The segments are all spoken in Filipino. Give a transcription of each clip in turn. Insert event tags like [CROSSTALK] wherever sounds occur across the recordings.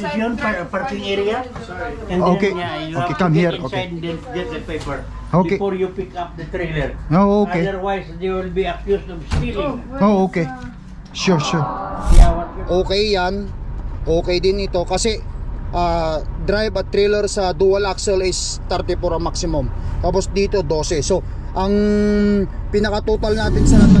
Yun, par- parking area. And Okay. then, yeah, you Okay, have come to here, okay. and then get the paper. Okay. Before you pick up the trailer. Oh, okay. Otherwise, they will be accused of stealing. Oh, okay. Sure, sure. Okay yan. Okay din ito kasi ah, drive at trailer sa dual axle is 34 ang maximum. Tapos dito 12. So, ang pinaka total natin sa lahat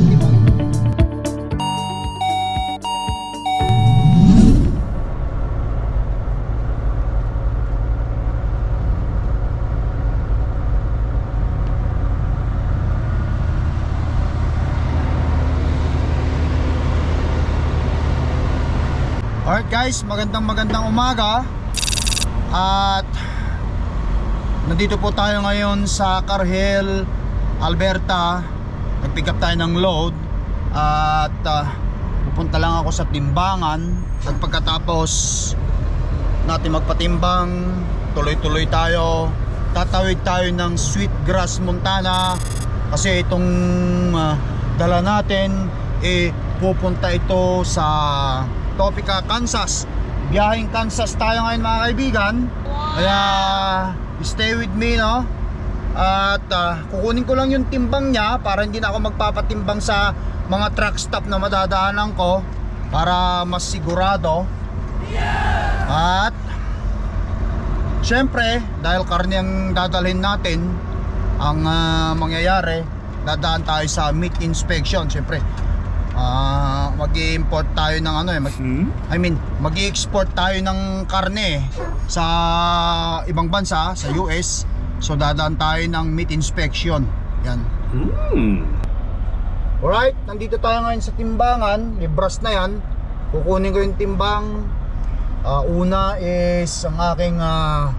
Alright guys, magandang magandang umaga. At Nandito po tayo ngayon sa Carhill, Alberta. Nag-pick up tayo ng load. At ah, Pupunta lang ako sa timbangan. At pagkatapos Natin magpatimbang Tuloy-tuloy tayo. Tatawid tayo ng Sweetgrass, Montana. Kasi itong ah, Dala natin Eh pupunta ito sa Topeka, Kansas. Biyahing Kansas tayo ngayon mga kaibigan. Kaya stay with me no. At ah, kukunin ko lang yung timbang niya para hindi na ako magpapatimbang sa mga truck stop na madadaanan ko para mas sigurado. At Siyempre, dahil karne ang dadalhin natin, ang ah, mangyayari, dadaan tayo sa meat inspection. Siyempre, ah mag-i-import tayo ng ano eh, mag- I mean, mag-i-export tayo ng karne sa ibang bansa, sa US. So dadaan tayo ng meat inspection. Yan. Alright, nandito tayo ngayon sa timbangan. Libras na yan. Kukunin ko yung timbang. Ah, una is ang aking ah,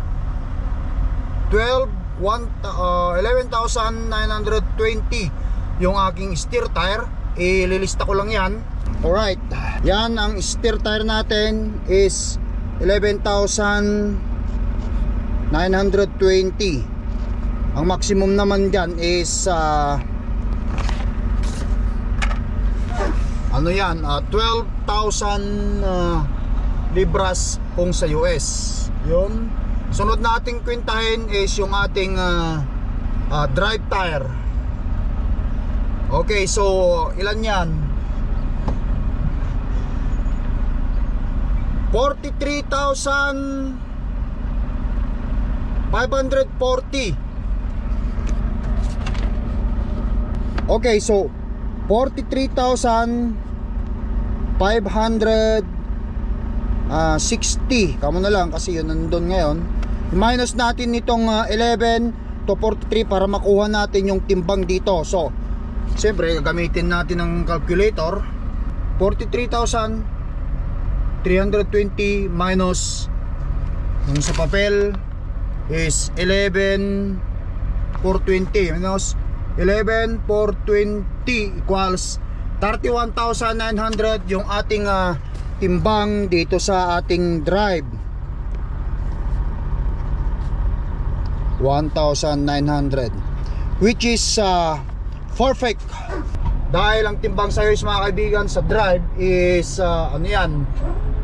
12 one, ah, 11,920 yung aking steer tire. Ililista ko lang yan. Alright, yan ang steer tire natin is 11,920 Ang maximum naman dyan is ah, ano yan, ah, 12,000 ah, libras kung sa US. Yun. Sunod nating kwentahin is yung ating ah, ah, drive tire. Okay, so ilan yan? 43,540 Okay, so 43,560 Kamo na lang kasi yun nandun ngayon. Minus natin itong ah, 11 to 43 para makuha natin yung timbang dito. So, siyempre gagamitin natin ng calculator. 43,320 minus yung sa papel is 11,420 minus 11,420 equals 31,900 yung ating ah, timbang dito sa ating drive. 1,900 which is ah, perfect dahil ang timbang sa is mga kaibigan sa drive is ah, ano yan?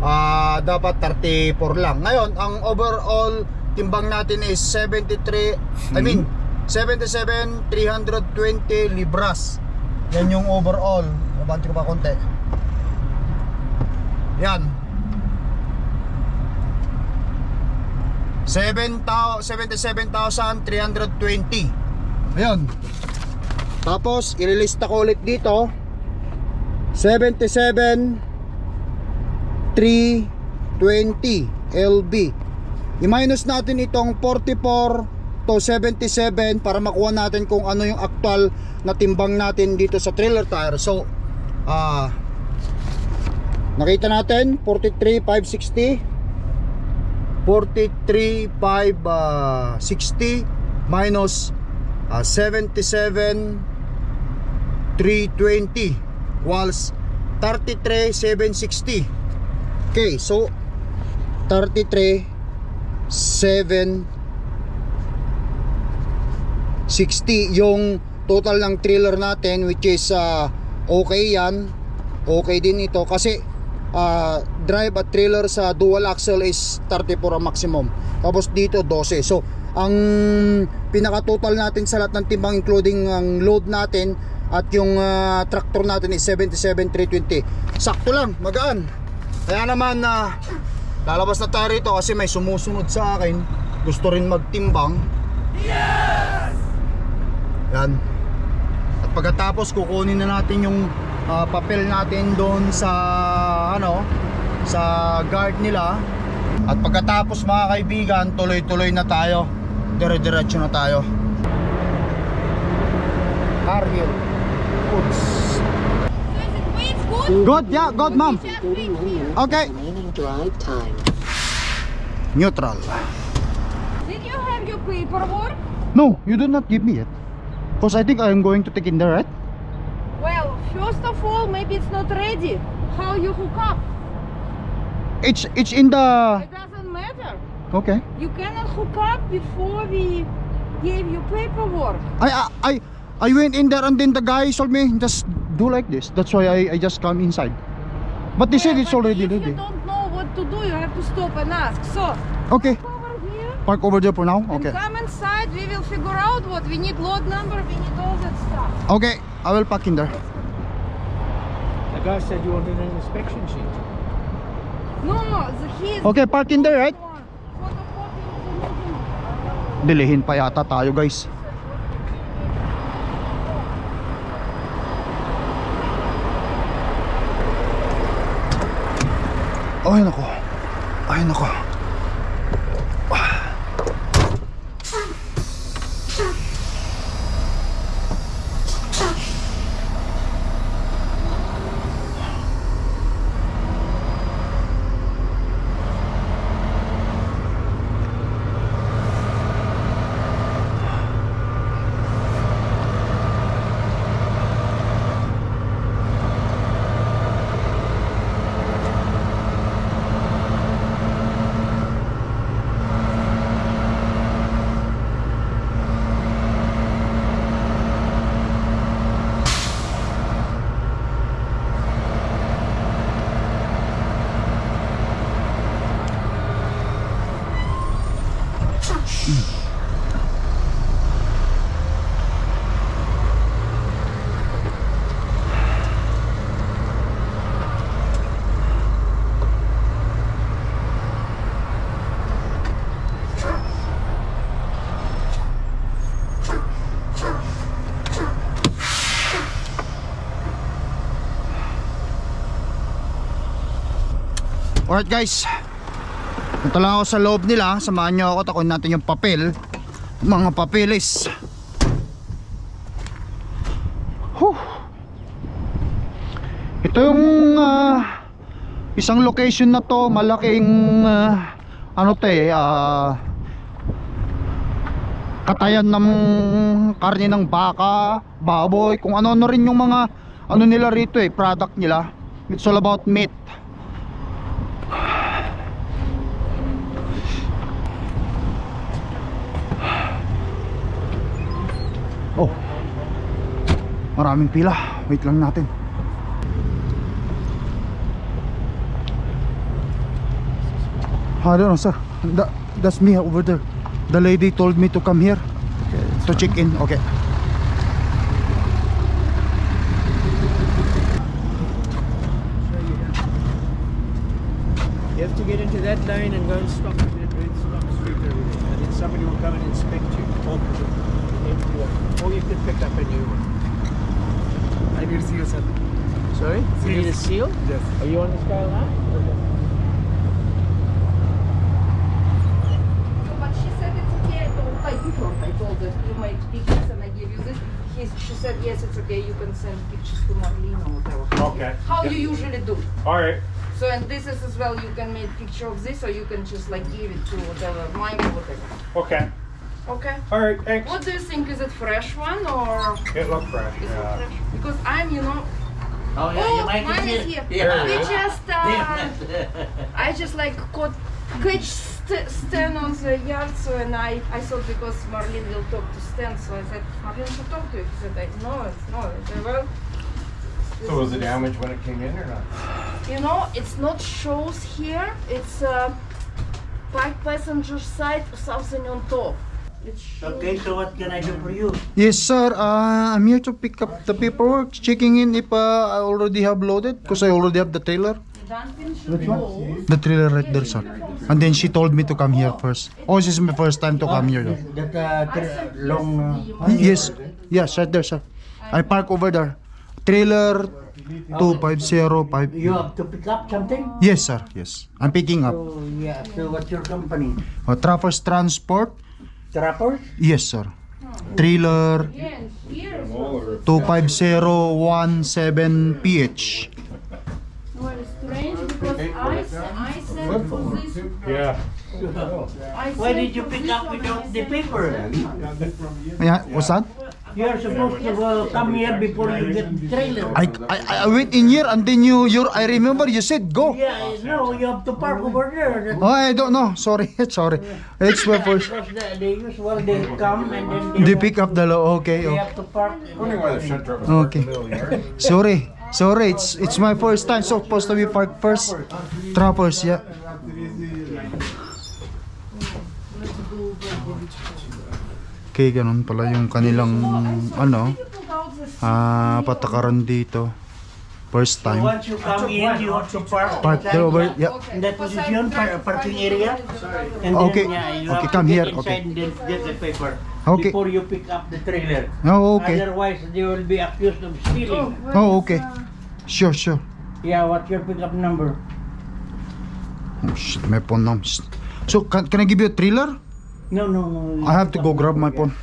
Ah, dapat 34 lang. Ngayon ang overall timbang natin is 73 I mean 77 320 libras. Yan yung overall. Nabanti ko pa konti. Yan. 77,320 ayun tapos ililista ko ulit dito. 77 320 LB i-minus natin itong 44 to 77 para makuha natin kung ano yung actual na timbang natin dito sa trailer tire. So ah nakita natin 43,560 43,560 minus ah, 77 320 equals 33,760 okay so 33 7 60 yung total ng trailer natin which is ah, okay yan okay din ito kasi ah, drive at trailer sa dual axle is 34 ang maximum. Tapos dito 12. So, ang pinaka total natin sa lahat ng timbang including ang load natin at yung ah, tractor natin is 77,320. Sakto lang, magaan. Kaya naman na lalabas na tayo rito kasi may sumusunod sa akin. Gusto rin magtimbang. Yan. At pagkatapos kukunin na natin yung ah, papel natin doon sa ano sa guard nila. At pagkatapos mga kaibigan, tuloy-tuloy na tayo. Dire-diretso na tayo. Goods. Good? Good, yeah, good ma'am. Just wait here. Okay. Drive time. Neutral. Did you have your paperwork? No, you did not give me it. Because I think I am going to take in there, right? Well, first of all, maybe it's not ready. How you hook up? It's it's in the It doesn't matter. Okay. You cannot hook up before we gave you paperwork. I I I, I went in there and then the guy told me just do like this. That's why I, I just come inside. But they said Yeah, it's but already if ready. you don't know what to do, you have to stop and ask. So, Okay. come over here Park over there for now. Okay. and come inside. We will figure out what we need load number, we need all that stuff. Okay. I will park in there. The guy said you wanted an inspection sheet. No, the he Okay, park in there, right? Dilihin pa yata tayo, guys. あいの子あいの子 Alright guys. Punta lang ako sa loob nila. Samahan nyo ako. Takuin natin yung papel. Mga papeles. Huh. Ito yung ah, isang location na to. Malaking ah, ano to eh. ah, katayan ng karne ng baka, baboy, kung ano-ano rin yung mga ano nila rito eh, product nila. It's all about meat. Maraming pila. Wait lang natin. I don't know, sir. That, that's me over there. The lady told me to come here to check in. Okay. You have to get into that lane and go and stop at red street over there. And then somebody will come and inspect you. One. Or you can pick up a new one. I need to see you, sir. Sorry? You need a seal? Yes. Are you on the skyline? But she said it's okay. I told I before I told her you made pictures and I gave you this. He, she said yes, it's okay. You can send pictures to Marlene or whatever. Okay. How you usually do. All right. So and this is as well. You can make picture of this, or you can just like give it to whatever mine or whatever. Okay. Okay. All right. Thanks. What do you think? Is it fresh one or It looked fresh. is Yeah. fresh? Because I'm, you know, Oh, oh, mine is here. Yeah. We just, uh, [LAUGHS] I just like caught catch st- Stan on the yard, so and I, I thought because Marlene will talk to Stan, so I said, Marlene should talk to you. He said, no, it's no. I said, well, So was is the damage when it came in or not? you know, it's not shows here. It's uh, five passenger side, something on top. Okay, so what can I do for you? Yes, sir. Uh, I'm here to pick up the paperwork, checking in if uh, I already have loaded, because I already have the trailer. The trailer right there, sir. And then she told me to come here first. Oh, this is my first time to come here. though. That uh, long. Uh, Yes, yes, right there, sir. I park over there. Trailer 2505. you have to pick up something? Yes, sir. Yes. I'm picking up. So, yeah, so what's your company? Uh, Trappers Transport. Trappers? Yes, sir. Trailer here is also 25017PH. very strange because I, I sent for this. Yeah. I Why did you for pick this up one without the yesterday. paper? Yeah, what's that? You're supposed to uh, come here before you get trailer. I, I I went in here and then you you I remember you said go. Yeah, no, you have to park over there. Oh, I don't know. Sorry, [LAUGHS] sorry. It's my first. Because the, they usual they come and then They pick up the lo- okay. they oh. have to park. Okay. Sorry. Sorry, it's it's my first time. So supposed to be parked first. Trappers, yeah. Okay, ganun pala yung kanilang ano, ah patakaran dito. First time. once you come in, you have to park. Park there over, yeah. In that position, par- parking area. And Okay. Then, yeah, you Okay, have come to here, okay. inside and then get the paper. Okay. Before you pick up the trailer. Oh, okay. Otherwise, they will be accused of stealing. Oh, okay. Sure, sure. Yeah, what's your pickup number? Oh, shit, my phone. Shit. So, can, can I give you a thriller? No, no, no. I have to go grab my phone.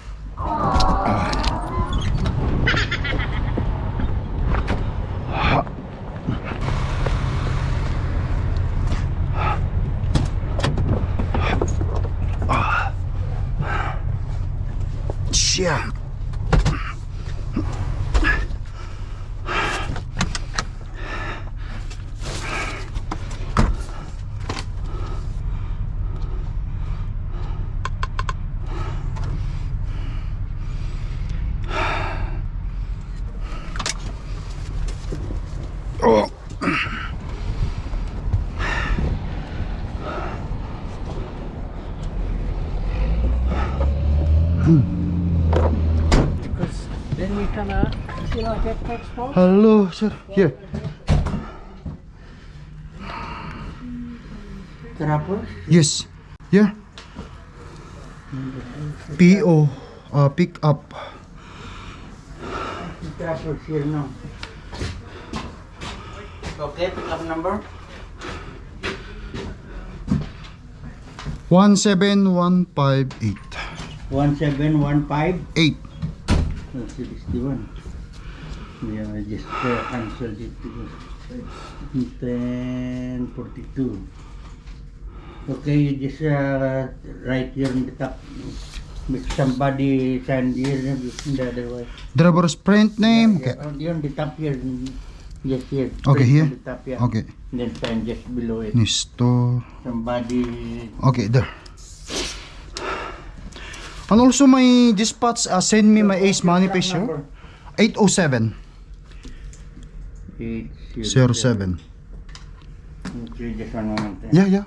Hello, sir. Here. Trappers? Yes. Yeah. PO. Uh, pick up. Trappers here now. Okay, pickup number? 17158. 1715. 8. Oh, 61. Yeah, I just uh, cancelled it because 1042. Okay, you just uh, write here on the top. Make somebody sign here in the other way. Driver's print name. Okay. Yeah, on the, on the top here. Just here. Okay, here? On the top, yeah. Okay. Then sign just below it. Nisto. Somebody. Okay, there. And also my dispatch uh, send me my ace manifest here. 807 Eight, 07. Okay, just one moment. eh. Yeah, yeah.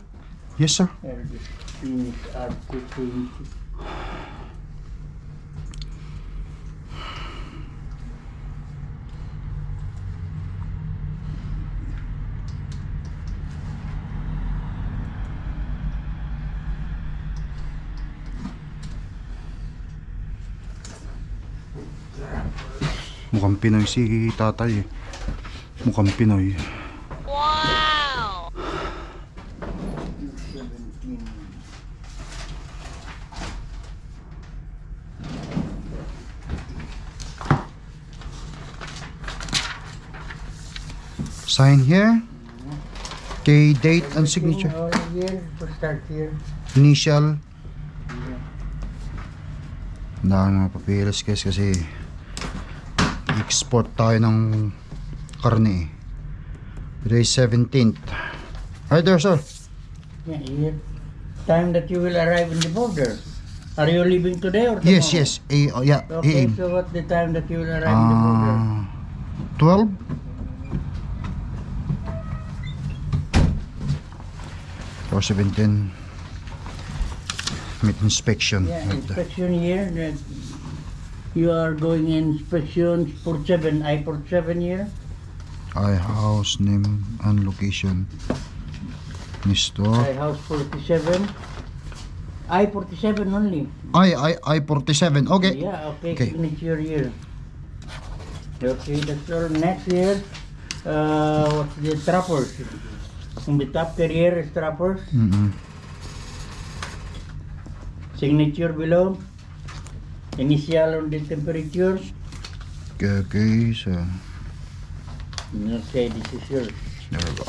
Yes, sir. I'll just finish Article 20. Mukhang Pinoy si tatay eh. Mukhang Pinoy. 17. Sign here. Okay, date and signature. Oh, here, to start here. Initial. Ang dami mga papilas guys kasi export tayo ng karne. Today is 17th. Right there sir. Yeah. Time that you will arrive in the border. Are you leaving today or tomorrow? Yes, yes. A, oh, yeah, Okay, AM. so what the time that you will arrive in the border? Ah, 12? 417 meat inspection. Yeah, there. inspection here. That you are going inspection for seven. I for seven here. I house name and location. Ni store. I house forty seven. I forty seven only. I I I 47. Okay. Yeah, okay, Okay. signature here. Okay, that's all. Next here, uh, what's the trappers? On the top career is trappers. Mm-mm. Signature below. Initial on the temperature. Okay, okay, so Okay, this is yours. there we go.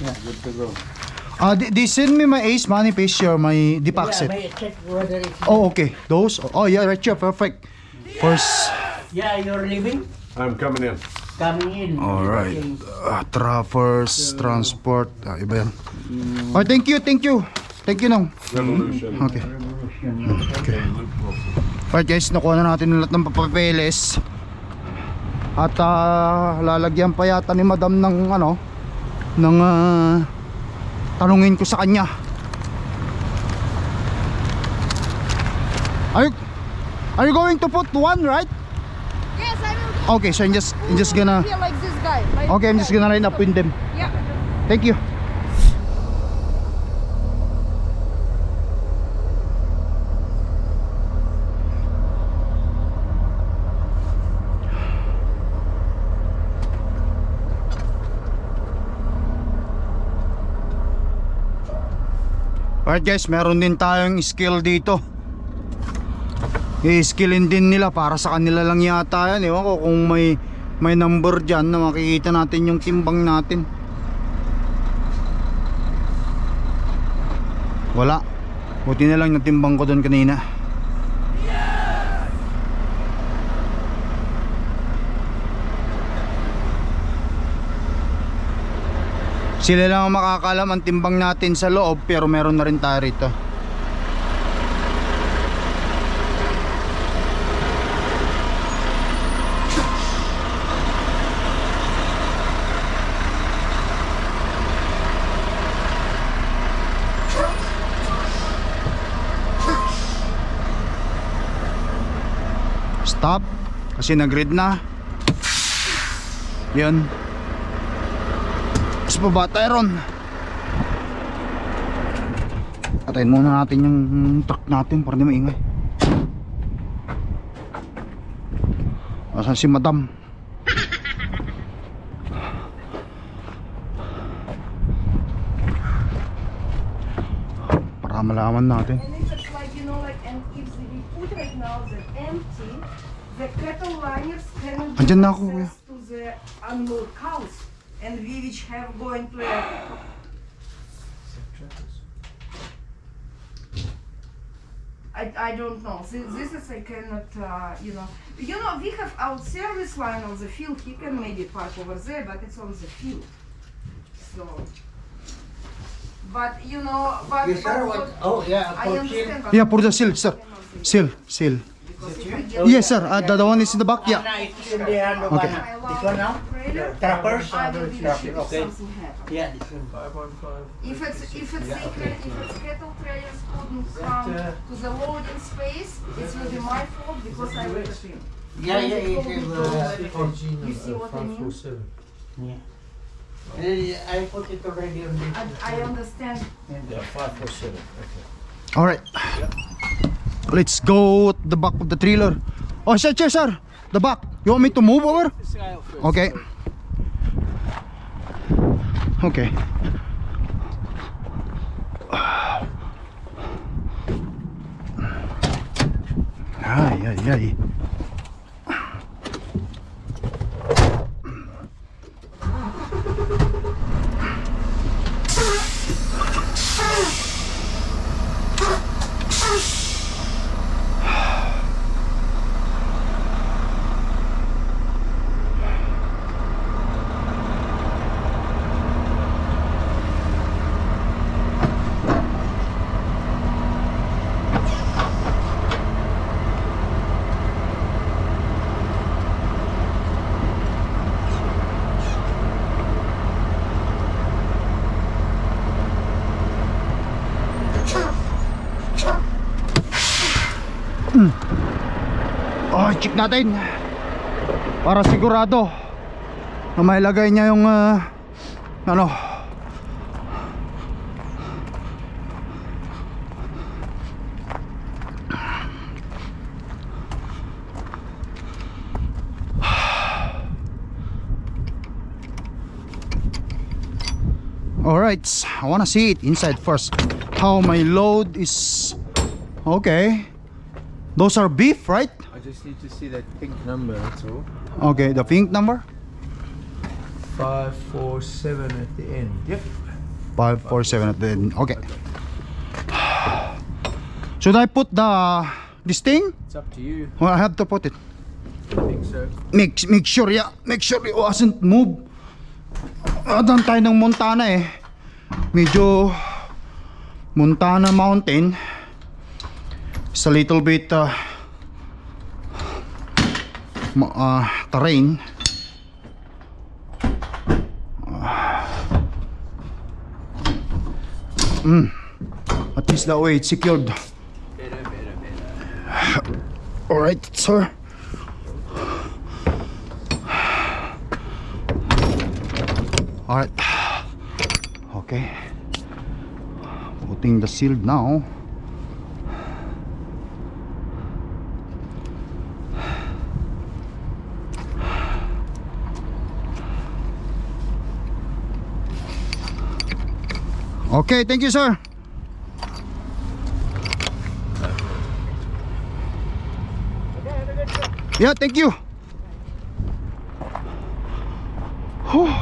Yeah, good to go. Ah, they, they send me my ace manifest or my deposit. Yeah, may check whether it's... Oh, okay. Those? Oh, yeah, right here. Perfect. First. Yeah, you're leaving? I'm coming in. Coming in. Alright. Okay. Uh, Traverse, transport. Ah, iba yan. Oh, thank you, thank you. Thank you, Nong. Revolution. Okay. Revolution. Okay. Alright guys, nakuha na natin lahat ng papapeles. At ah, lalagyan pa yata ni madam ng ano, ng ah, tanungin ko sa kanya. Are you, are you going to put one, right? Yes, I will. Okay, so I'm just, I'm just gonna, Feel like this guy. like okay, I'm just gonna line up with them. Yeah. Thank you. Alright guys, meron din tayong skill dito. I-skillin din nila para sa kanila lang yata yan. Ewan ko kung may may number dyan na makikita natin yung timbang natin. Wala. Buti na lang natimbang ko doon kanina. Sila lang ang makakalam ang timbang natin sa loob pero meron na rin tayo rito. Stop kasi nag-read na. Yun. Mas baba tayo ron. Patayin muna natin yung truck natin para di maingay. Asan si madam? Para malaman natin. Andyan na ako, kuya. access to the animal cows. And we which have going to I I don't know. This, this is I cannot, uh, you know. You know, we have our service line on the field. He can maybe park over there, but it's on the field. So, but you know, but, Yes, sir. but What? Oh, yeah. I for understand. Yeah, for the seal, sir. cannot do. Seal, seal. Because if we get Yes, sir. Uh, the, the one is in the back. Yeah. Yeah. it's in the hand of Okay. Anna. I allow This one now? Trappers? I will be Trappers, sure if okay. Yeah, this one. If it's if it's secret, if it's cattle trailers couldn't come to the loading space, it will be my fault because I let it. Yeah, yeah, yeah. yeah, You see what I mean? yeah. Uh, I put it already on this. I, I understand. All right. Let's go at the back of the trailer. Oh, sir, sir, sir. The back. You want me to move over? Okay. Okay. [SIGHS] Ay, ay, ay. Mm. Oh, check natin. Para sigurado na mailagay niya yung ah, ano Alright, I wanna see it inside first. How my load is okay. Those are beef, right? I just need to see that pink number, that's all. Okay, the pink number 547 at the end. Yep. 547 at the end. Okay. Should I put the this thing? It's up to you. Well, I have to put it. I think so. Make make sure, yeah. Make sure it wasn't move. Adan tayo ng Montana eh. Medyo Montana Mountain. It's a little bit uh, uh, terrain. Mm. At least that way it's secured. Better. Alright, sir. Alright. Okay. Putting the shield now. Okay, thank you, sir. Yeah, thank you. Whew.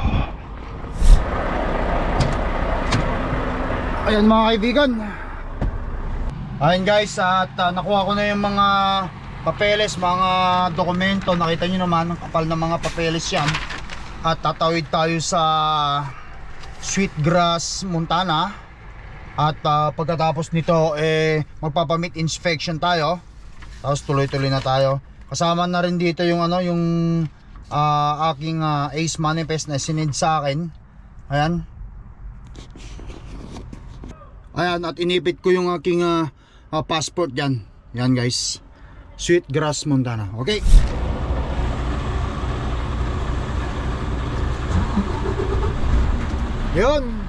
Ayan mga kaibigan. Ayan guys, at uh, nakuha ko na yung mga papeles, mga dokumento. Nakita nyo naman, ang kapal ng mga papeles yan. At tatawid tayo sa Sweetgrass, Montana. At uh, pagkatapos nito, eh, magpapamit inspection tayo. Tapos tuloy-tuloy na tayo. Kasama na rin dito yung ano, yung ah, aking ah, ace manifest na sinid sa akin. Ayan. Ayan, at inipit ko yung aking ah, ah, passport dyan. Yan guys. Sweetgrass, Montana. Okay. Yun.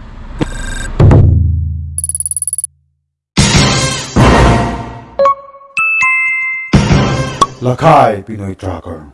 Lakay Pinoy Tracker